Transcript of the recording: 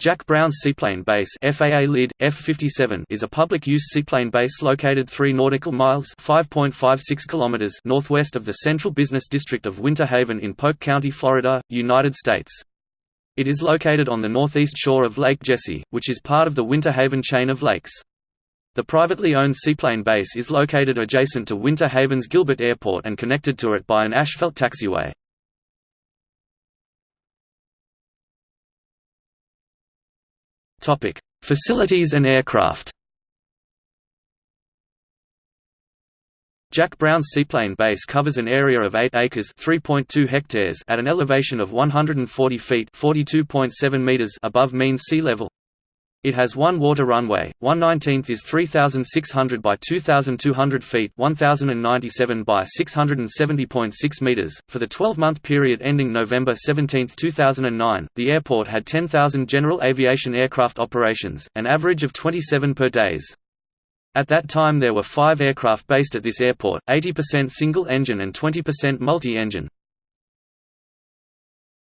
Jack Brown's Seaplane Base FAA LID, F-57 is a public-use seaplane base located 3 nautical miles (5.56 northwest of the central business district of Winter Haven in Polk County, Florida, United States. It is located on the northeast shore of Lake Jessie, which is part of the Winter Haven chain of lakes. The privately owned seaplane base is located adjacent to Winter Haven's Gilbert Airport and connected to it by an asphalt taxiway. Topic: Facilities and aircraft. Jack Brown's seaplane base covers an area of 8 acres (3.2 hectares) at an elevation of 140 feet (42.7 meters) above mean sea level. It has one water runway, 1 19th is 3,600 by 2,200 feet 1,097 by 670.6 meters. For the 12-month period ending November 17, 2009, the airport had 10,000 general aviation aircraft operations, an average of 27 per days. At that time there were five aircraft based at this airport, 80% single-engine and 20% multi-engine.